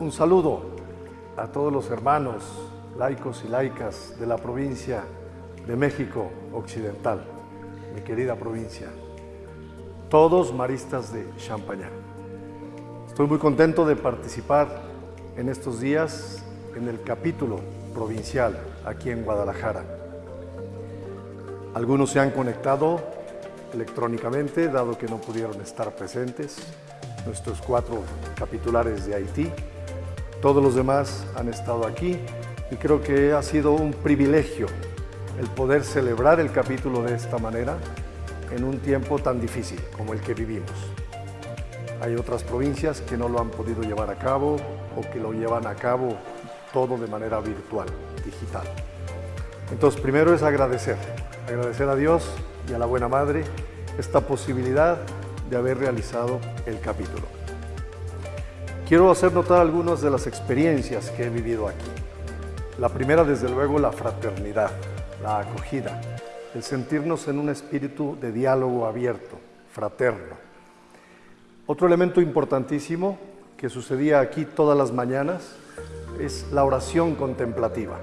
Un saludo a todos los hermanos laicos y laicas de la provincia de México Occidental, mi querida provincia, todos maristas de Champañá. Estoy muy contento de participar en estos días en el capítulo provincial aquí en Guadalajara. Algunos se han conectado electrónicamente, dado que no pudieron estar presentes, nuestros cuatro capitulares de Haití. Todos los demás han estado aquí y creo que ha sido un privilegio el poder celebrar el capítulo de esta manera en un tiempo tan difícil como el que vivimos. Hay otras provincias que no lo han podido llevar a cabo o que lo llevan a cabo todo de manera virtual, digital. Entonces, primero es agradecer, agradecer a Dios y a la Buena Madre esta posibilidad de haber realizado el capítulo. Quiero hacer notar algunas de las experiencias que he vivido aquí. La primera, desde luego, la fraternidad, la acogida, el sentirnos en un espíritu de diálogo abierto, fraterno. Otro elemento importantísimo que sucedía aquí todas las mañanas es la oración contemplativa.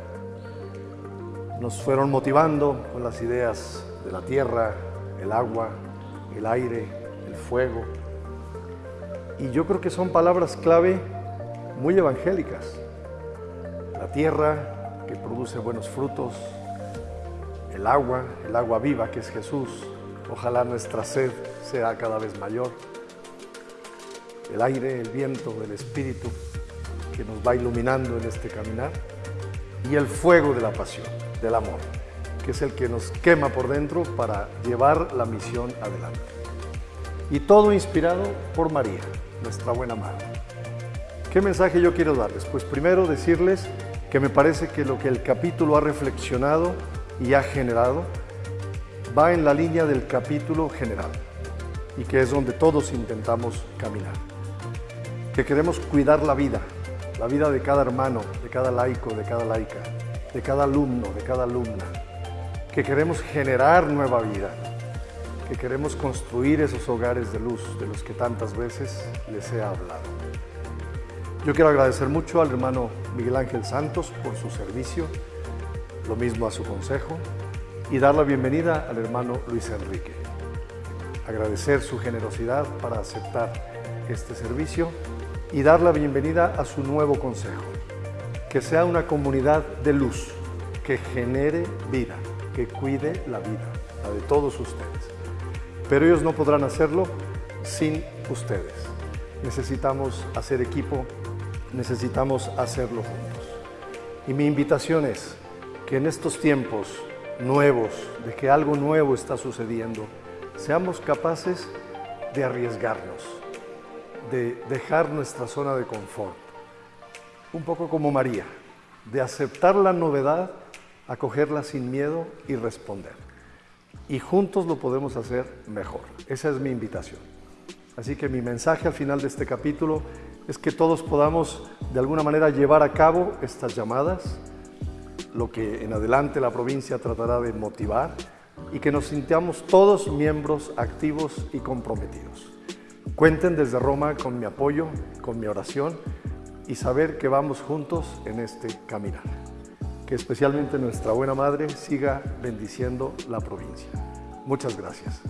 Nos fueron motivando con las ideas de la tierra, el agua, el aire, el fuego. Y yo creo que son palabras clave muy evangélicas. La tierra que produce buenos frutos, el agua, el agua viva que es Jesús. Ojalá nuestra sed sea cada vez mayor. El aire, el viento, el espíritu que nos va iluminando en este caminar. Y el fuego de la pasión, del amor que es el que nos quema por dentro para llevar la misión adelante. Y todo inspirado por María, nuestra buena madre. ¿Qué mensaje yo quiero darles? Pues primero decirles que me parece que lo que el capítulo ha reflexionado y ha generado va en la línea del capítulo general y que es donde todos intentamos caminar. Que queremos cuidar la vida, la vida de cada hermano, de cada laico, de cada laica, de cada alumno, de cada alumna, que queremos generar nueva vida, que queremos construir esos hogares de luz de los que tantas veces les he hablado. Yo quiero agradecer mucho al hermano Miguel Ángel Santos por su servicio, lo mismo a su consejo, y dar la bienvenida al hermano Luis Enrique. Agradecer su generosidad para aceptar este servicio y dar la bienvenida a su nuevo consejo, que sea una comunidad de luz, que genere vida que cuide la vida, la de todos ustedes. Pero ellos no podrán hacerlo sin ustedes. Necesitamos hacer equipo, necesitamos hacerlo juntos. Y mi invitación es que en estos tiempos nuevos, de que algo nuevo está sucediendo, seamos capaces de arriesgarnos, de dejar nuestra zona de confort, un poco como María, de aceptar la novedad acogerla sin miedo y responder. Y juntos lo podemos hacer mejor. Esa es mi invitación. Así que mi mensaje al final de este capítulo es que todos podamos de alguna manera llevar a cabo estas llamadas, lo que en adelante la provincia tratará de motivar y que nos sintamos todos miembros activos y comprometidos. Cuenten desde Roma con mi apoyo, con mi oración y saber que vamos juntos en este caminar especialmente nuestra buena madre siga bendiciendo la provincia. Muchas gracias.